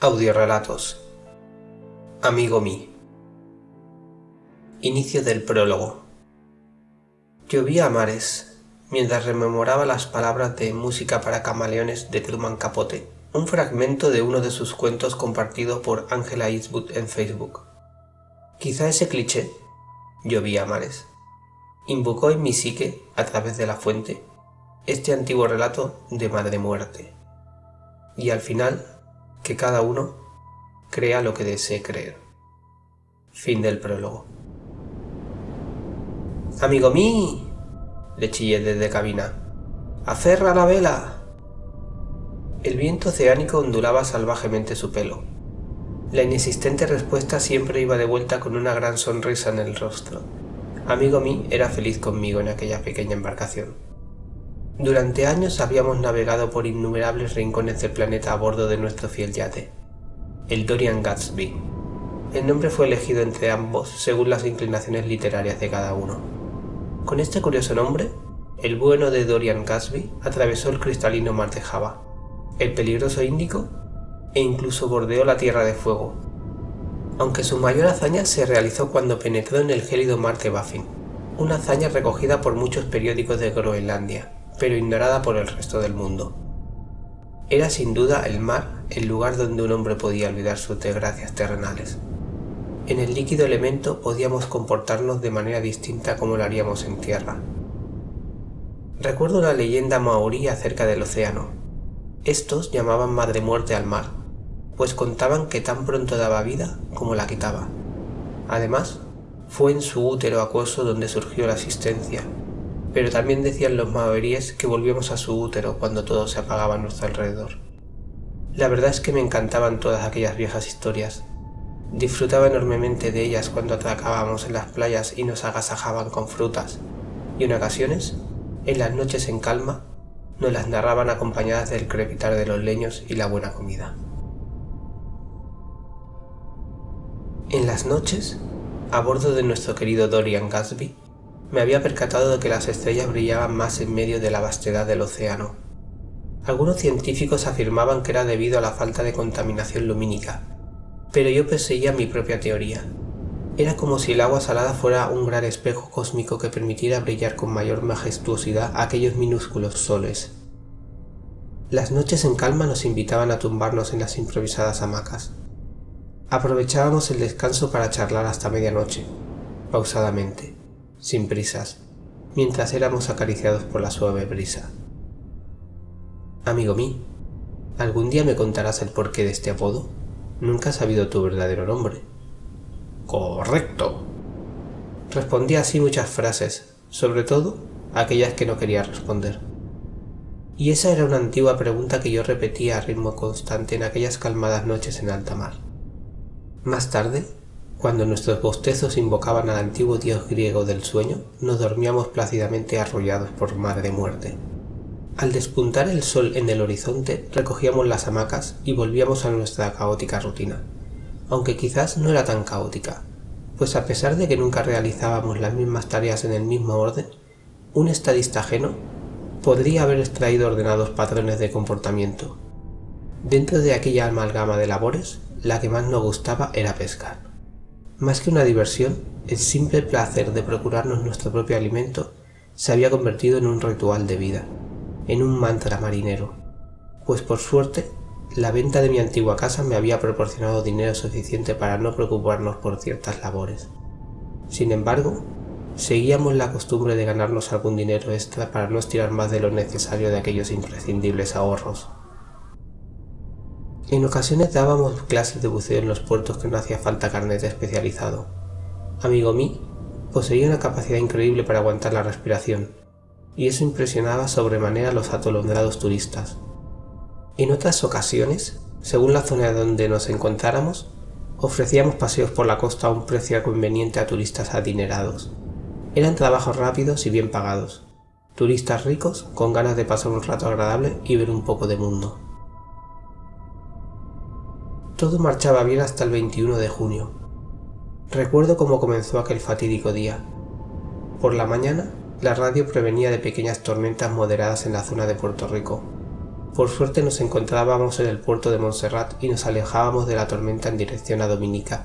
Audiorelatos Amigo mí Inicio del prólogo Llovía a mares mientras rememoraba las palabras de Música para camaleones de Truman Capote, un fragmento de uno de sus cuentos compartido por Angela Eastwood en Facebook. Quizá ese cliché, llovía a mares, invocó en mi psique, a través de la fuente, este antiguo relato de madre muerte. Y al final que cada uno crea lo que desee creer. Fin del prólogo. ¡Amigo mí! le chillé desde cabina. ¡Aferra la vela! El viento oceánico ondulaba salvajemente su pelo. La inexistente respuesta siempre iba de vuelta con una gran sonrisa en el rostro. Amigo mí era feliz conmigo en aquella pequeña embarcación. Durante años habíamos navegado por innumerables rincones del planeta a bordo de nuestro fiel yate, el Dorian Gatsby. El nombre fue elegido entre ambos según las inclinaciones literarias de cada uno. Con este curioso nombre, el bueno de Dorian Gatsby atravesó el cristalino mar de Java, el peligroso Índico e incluso bordeó la Tierra de Fuego, aunque su mayor hazaña se realizó cuando penetró en el gélido mar de Baffin, una hazaña recogida por muchos periódicos de Groenlandia pero ignorada por el resto del mundo. Era sin duda el mar el lugar donde un hombre podía olvidar sus desgracias terrenales. En el líquido elemento podíamos comportarnos de manera distinta como lo haríamos en tierra. Recuerdo una leyenda maorí acerca del océano. Estos llamaban madre muerte al mar, pues contaban que tan pronto daba vida como la quitaba. Además, fue en su útero acuoso donde surgió la existencia, pero también decían los maoríes que volvíamos a su útero cuando todo se apagaba a nuestro alrededor. La verdad es que me encantaban todas aquellas viejas historias. Disfrutaba enormemente de ellas cuando atracábamos en las playas y nos agasajaban con frutas, y en ocasiones, en las noches en calma, nos las narraban acompañadas del crepitar de los leños y la buena comida. En las noches, a bordo de nuestro querido Dorian Gatsby, me había percatado de que las estrellas brillaban más en medio de la vastedad del océano. Algunos científicos afirmaban que era debido a la falta de contaminación lumínica, pero yo perseguía mi propia teoría. Era como si el agua salada fuera un gran espejo cósmico que permitiera brillar con mayor majestuosidad aquellos minúsculos soles. Las noches en calma nos invitaban a tumbarnos en las improvisadas hamacas. Aprovechábamos el descanso para charlar hasta medianoche, pausadamente sin prisas, mientras éramos acariciados por la suave brisa. Amigo mío, ¿algún día me contarás el porqué de este apodo? Nunca has sabido tu verdadero nombre. Correcto. Respondí así muchas frases, sobre todo aquellas que no quería responder. Y esa era una antigua pregunta que yo repetía a ritmo constante en aquellas calmadas noches en alta mar. Más tarde cuando nuestros bostezos invocaban al antiguo dios griego del sueño, nos dormíamos plácidamente arrollados por madre muerte. Al despuntar el sol en el horizonte, recogíamos las hamacas y volvíamos a nuestra caótica rutina, aunque quizás no era tan caótica, pues a pesar de que nunca realizábamos las mismas tareas en el mismo orden, un estadista ajeno podría haber extraído ordenados patrones de comportamiento. Dentro de aquella amalgama de labores, la que más nos gustaba era pescar. Más que una diversión, el simple placer de procurarnos nuestro propio alimento se había convertido en un ritual de vida, en un mantra marinero, pues por suerte la venta de mi antigua casa me había proporcionado dinero suficiente para no preocuparnos por ciertas labores. Sin embargo, seguíamos la costumbre de ganarnos algún dinero extra para no estirar más de lo necesario de aquellos imprescindibles ahorros. En ocasiones dábamos clases de buceo en los puertos que no hacía falta carnet especializado. Amigo mí poseía una capacidad increíble para aguantar la respiración, y eso impresionaba sobremanera a los atolondrados turistas. En otras ocasiones, según la zona donde nos encontráramos, ofrecíamos paseos por la costa a un precio conveniente a turistas adinerados. Eran trabajos rápidos y bien pagados. Turistas ricos con ganas de pasar un rato agradable y ver un poco de mundo. Todo marchaba bien hasta el 21 de junio. Recuerdo cómo comenzó aquel fatídico día. Por la mañana, la radio prevenía de pequeñas tormentas moderadas en la zona de Puerto Rico. Por suerte nos encontrábamos en el puerto de Montserrat y nos alejábamos de la tormenta en dirección a Dominica.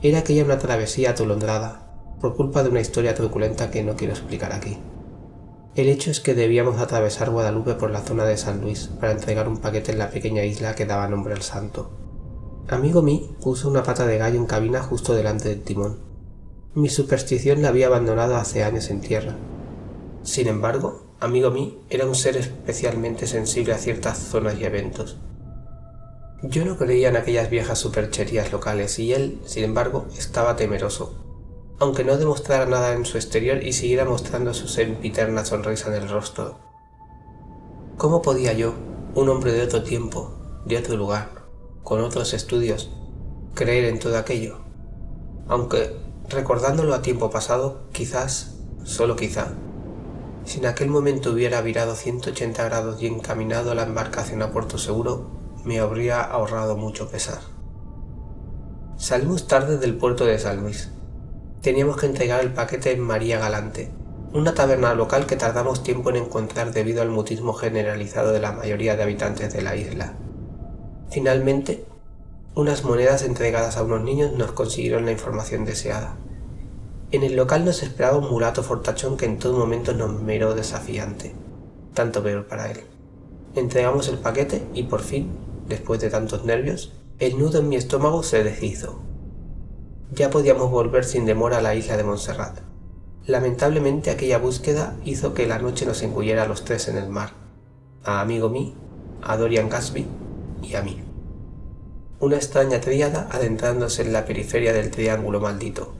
Era aquella una travesía atolondrada, por culpa de una historia truculenta que no quiero explicar aquí. El hecho es que debíamos atravesar Guadalupe por la zona de San Luis para entregar un paquete en la pequeña isla que daba nombre al santo. Amigo mí puso una pata de gallo en cabina justo delante del timón. Mi superstición la había abandonado hace años en tierra. Sin embargo, amigo mí era un ser especialmente sensible a ciertas zonas y eventos. Yo no creía en aquellas viejas supercherías locales y él, sin embargo, estaba temeroso, aunque no demostrara nada en su exterior y siguiera mostrando su sempiterna sonrisa en el rostro. ¿Cómo podía yo, un hombre de otro tiempo, de otro lugar, con otros estudios, creer en todo aquello? Aunque, recordándolo a tiempo pasado, quizás, solo quizá, si en aquel momento hubiera virado 180 grados y encaminado la embarcación a puerto seguro, me habría ahorrado mucho pesar. Salimos tarde del puerto de San Luis. Teníamos que entregar el paquete en María Galante, una taberna local que tardamos tiempo en encontrar debido al mutismo generalizado de la mayoría de habitantes de la isla. Finalmente, unas monedas entregadas a unos niños nos consiguieron la información deseada. En el local nos esperaba un mulato fortachón que en todo momento nos miró desafiante, tanto peor para él. Entregamos el paquete y por fin, después de tantos nervios, el nudo en mi estómago se deshizo. Ya podíamos volver sin demora a la isla de Montserrat. Lamentablemente aquella búsqueda hizo que la noche nos engullera a los tres en el mar, a amigo mí, a Dorian Gasby y a mí. Una extraña tríada adentrándose en la periferia del triángulo maldito.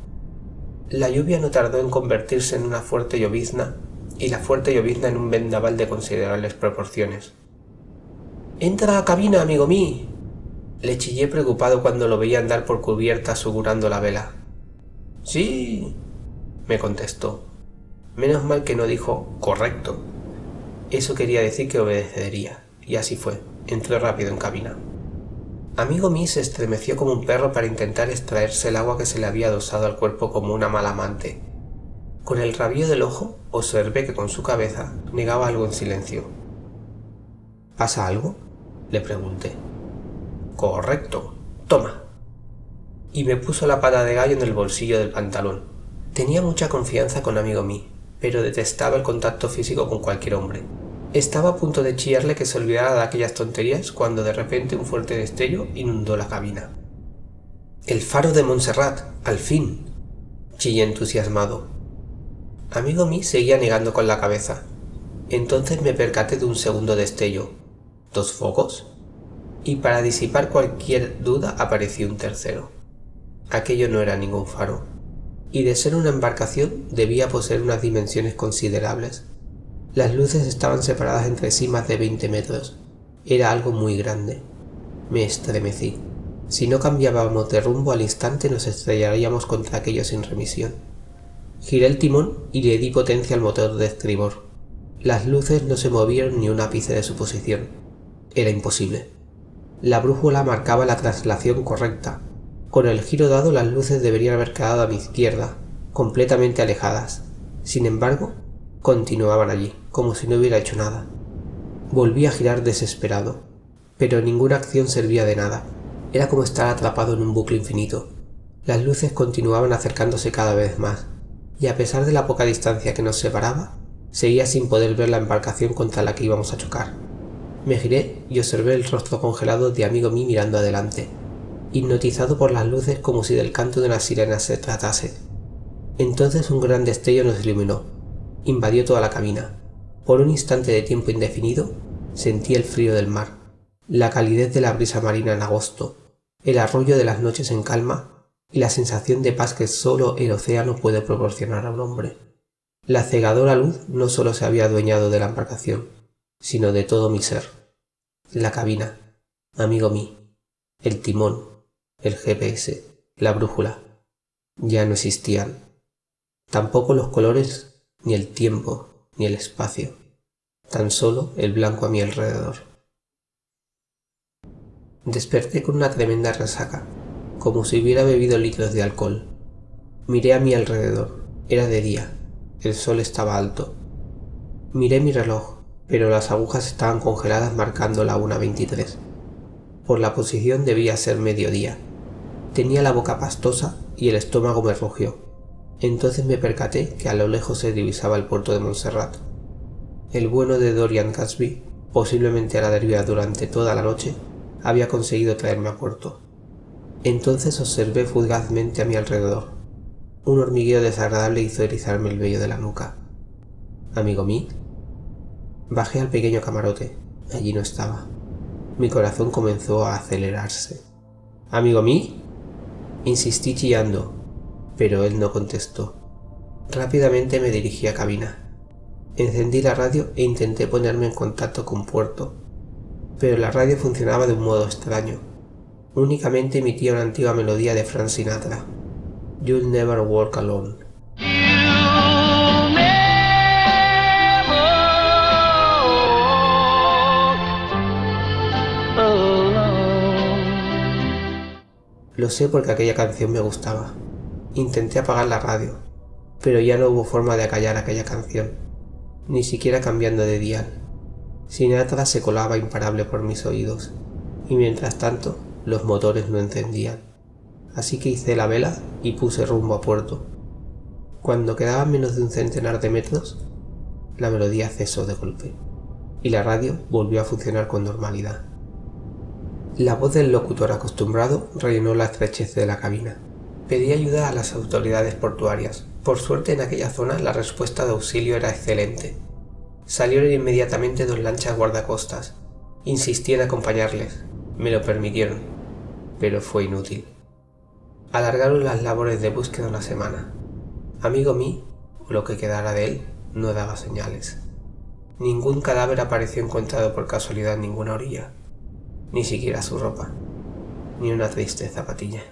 La lluvia no tardó en convertirse en una fuerte llovizna y la fuerte llovizna en un vendaval de considerables proporciones. ¡Entra a cabina, amigo mí! Le chillé preocupado cuando lo veía andar por cubierta asegurando la vela. ¡Sí! me contestó. Menos mal que no dijo correcto. Eso quería decir que obedecería, y así fue. Entró rápido en cabina. Amigo mí se estremeció como un perro para intentar extraerse el agua que se le había adosado al cuerpo como una mala amante. Con el rabillo del ojo observé que con su cabeza negaba algo en silencio. ¿Pasa algo? le pregunté. Correcto. Toma. Y me puso la pata de gallo en el bolsillo del pantalón. Tenía mucha confianza con amigo mí, pero detestaba el contacto físico con cualquier hombre. Estaba a punto de chillarle que se olvidara de aquellas tonterías cuando de repente un fuerte destello inundó la cabina. ¡El faro de Montserrat! ¡Al fin! chillé entusiasmado. Amigo mí seguía negando con la cabeza. Entonces me percaté de un segundo destello. ¿Dos focos? Y para disipar cualquier duda apareció un tercero. Aquello no era ningún faro. Y de ser una embarcación debía poseer unas dimensiones considerables. Las luces estaban separadas entre sí más de 20 metros. Era algo muy grande. Me estremecí. Si no cambiábamos de rumbo al instante nos estrellaríamos contra aquello sin remisión. Giré el timón y le di potencia al motor de estribor. Las luces no se movieron ni un ápice de su posición. Era imposible. La brújula marcaba la traslación correcta. Con el giro dado las luces deberían haber quedado a mi izquierda, completamente alejadas. Sin embargo, continuaban allí, como si no hubiera hecho nada. Volví a girar desesperado, pero ninguna acción servía de nada. Era como estar atrapado en un bucle infinito. Las luces continuaban acercándose cada vez más, y a pesar de la poca distancia que nos separaba, seguía sin poder ver la embarcación contra la que íbamos a chocar. Me giré y observé el rostro congelado de amigo mí mirando adelante, hipnotizado por las luces como si del canto de una sirena se tratase. Entonces un gran destello nos iluminó, invadió toda la cabina. Por un instante de tiempo indefinido, sentí el frío del mar, la calidez de la brisa marina en agosto, el arroyo de las noches en calma y la sensación de paz que solo el océano puede proporcionar a un hombre. La cegadora luz no solo se había adueñado de la embarcación, sino de todo mi ser. La cabina, amigo mí, el timón, el GPS, la brújula, ya no existían. Tampoco los colores ni el tiempo, ni el espacio, tan solo el blanco a mi alrededor. Desperté con una tremenda resaca, como si hubiera bebido litros de alcohol. Miré a mi alrededor, era de día, el sol estaba alto. Miré mi reloj, pero las agujas estaban congeladas marcando la 1.23. Por la posición debía ser mediodía. Tenía la boca pastosa y el estómago me rugió. Entonces me percaté que a lo lejos se divisaba el puerto de Montserrat. El bueno de Dorian Gatsby, posiblemente a la deriva durante toda la noche, había conseguido traerme a puerto. Entonces observé fugazmente a mi alrededor. Un hormigueo desagradable hizo erizarme el vello de la nuca. Amigo mí. Bajé al pequeño camarote. Allí no estaba. Mi corazón comenzó a acelerarse. Amigo mí. Insistí chillando, pero él no contestó. Rápidamente me dirigí a cabina. Encendí la radio e intenté ponerme en contacto con Puerto, pero la radio funcionaba de un modo extraño. Únicamente emitía una antigua melodía de Frank Sinatra. You'll never walk alone. Lo sé porque aquella canción me gustaba. Intenté apagar la radio, pero ya no hubo forma de acallar aquella canción, ni siquiera cambiando de dial. Sinatra se colaba imparable por mis oídos, y mientras tanto los motores no encendían. Así que hice la vela y puse rumbo a puerto. Cuando quedaban menos de un centenar de metros, la melodía cesó de golpe, y la radio volvió a funcionar con normalidad. La voz del locutor acostumbrado rellenó la estrechez de la cabina. Pedí ayuda a las autoridades portuarias. Por suerte en aquella zona la respuesta de auxilio era excelente. Salieron inmediatamente dos lanchas guardacostas. Insistí en acompañarles. Me lo permitieron, pero fue inútil. Alargaron las labores de búsqueda una semana. Amigo mí, o lo que quedara de él, no daba señales. Ningún cadáver apareció encontrado por casualidad en ninguna orilla ni siquiera su ropa, ni una triste zapatilla.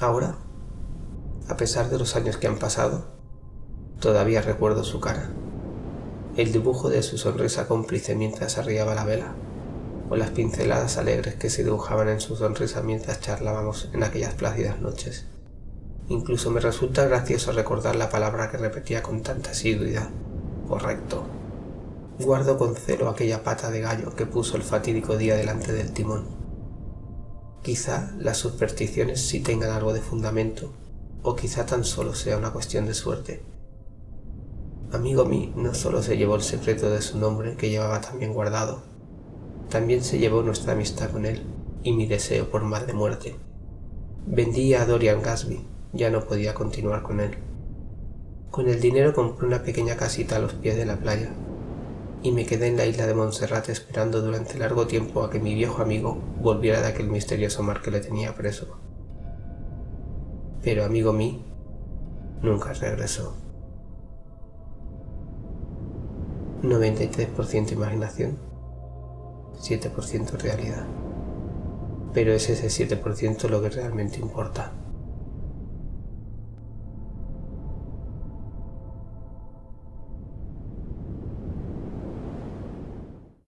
Ahora, a pesar de los años que han pasado, todavía recuerdo su cara, el dibujo de su sonrisa cómplice mientras arriaba la vela, o las pinceladas alegres que se dibujaban en su sonrisa mientras charlábamos en aquellas plácidas noches. Incluso me resulta gracioso recordar la palabra que repetía con tanta asiduidad. Correcto. Guardo con celo aquella pata de gallo que puso el fatídico día delante del timón. Quizá las supersticiones sí tengan algo de fundamento, o quizá tan solo sea una cuestión de suerte. Amigo mí no solo se llevó el secreto de su nombre que llevaba tan bien guardado, también se llevó nuestra amistad con él y mi deseo por mal de muerte. Vendí a Dorian Gasby, ya no podía continuar con él. Con el dinero compré una pequeña casita a los pies de la playa y me quedé en la isla de Montserrat esperando durante largo tiempo a que mi viejo amigo volviera de aquel misterioso mar que le tenía preso. Pero amigo mí nunca regresó. 93% imaginación, 7% realidad. Pero es ese 7% lo que realmente importa.